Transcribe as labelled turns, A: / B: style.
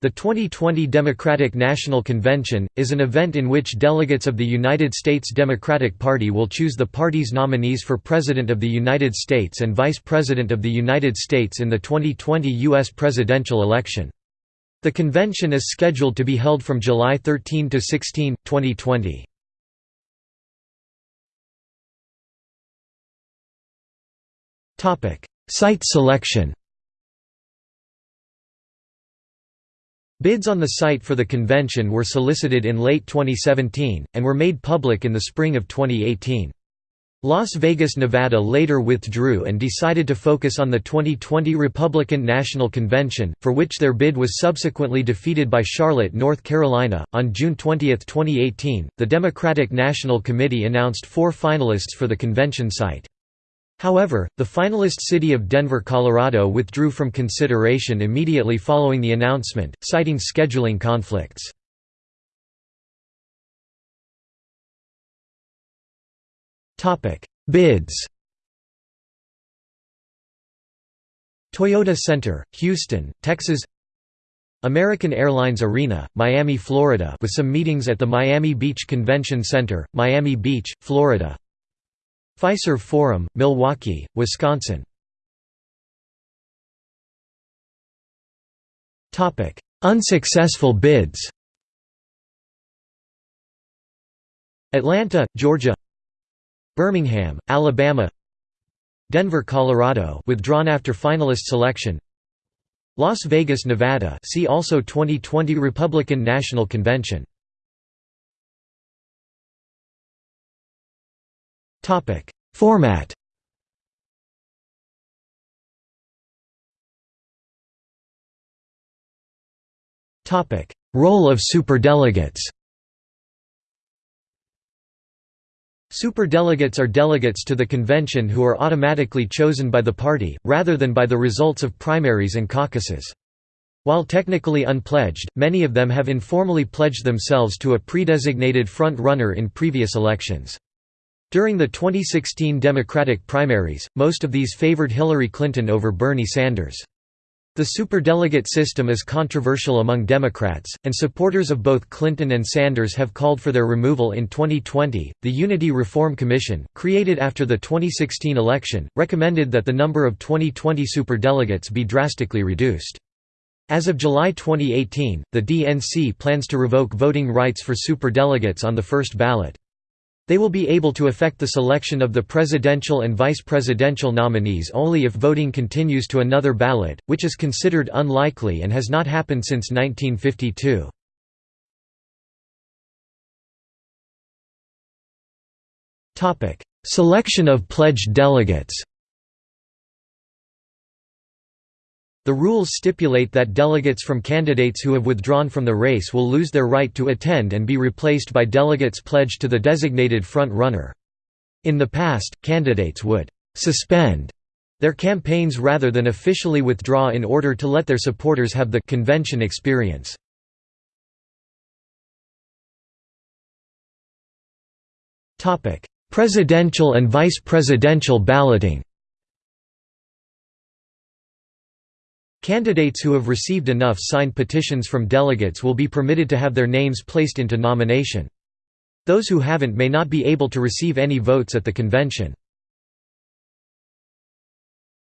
A: The 2020 Democratic National Convention, is an event in which delegates of the United States Democratic Party will choose the party's nominees for President of the United States and Vice President of the United States in the 2020 U.S. presidential election. The convention is scheduled to be held from July 13 to 16, 2020. Site selection Bids on the site for the convention were solicited in late 2017, and were made public in the spring of 2018. Las Vegas, Nevada later withdrew and decided to focus on the 2020 Republican National Convention, for which their bid was subsequently defeated by Charlotte, North Carolina. On June 20, 2018, the Democratic National Committee announced four finalists for the convention site. However, the finalist city of Denver, Colorado withdrew from consideration immediately following the announcement, citing scheduling conflicts. Bids. Toyota Center, Houston, Texas. American Airlines Arena, Miami, Florida with some meetings at the Miami Beach Convention Center, Miami Beach, Florida Fiserv Forum, Milwaukee, Wisconsin. Topic: Unsuccessful bids. Atlanta, Georgia. Birmingham, Alabama. Denver, Colorado withdrawn after finalist selection. Las Vegas, Nevada see also 2020 Republican National Convention Topic: Format. Topic: Role of superdelegates. Superdelegates are delegates to the convention who are automatically chosen by the party, rather than by the results of primaries and caucuses. While technically unpledged, many of them have informally pledged themselves to a predesignated front-runner in previous elections. During the 2016 Democratic primaries, most of these favored Hillary Clinton over Bernie Sanders. The superdelegate system is controversial among Democrats, and supporters of both Clinton and Sanders have called for their removal in 2020. The Unity Reform Commission, created after the 2016 election, recommended that the number of 2020 superdelegates be drastically reduced. As of July 2018, the DNC plans to revoke voting rights for superdelegates on the first ballot. They will be able to affect the selection of the presidential and vice presidential nominees only if voting continues to another ballot, which is considered unlikely and has not happened since 1952. Selection of pledged delegates The rules stipulate that delegates from candidates who have withdrawn from the race will lose their right to attend and be replaced by delegates pledged to the designated front-runner. In the past, candidates would «suspend» their campaigns rather than officially withdraw in order to let their supporters have the convention experience. Presidential and vice presidential balloting Candidates who have received enough signed petitions from delegates will be permitted to have their names placed into nomination. Those who haven't may not be able to receive any votes at the convention.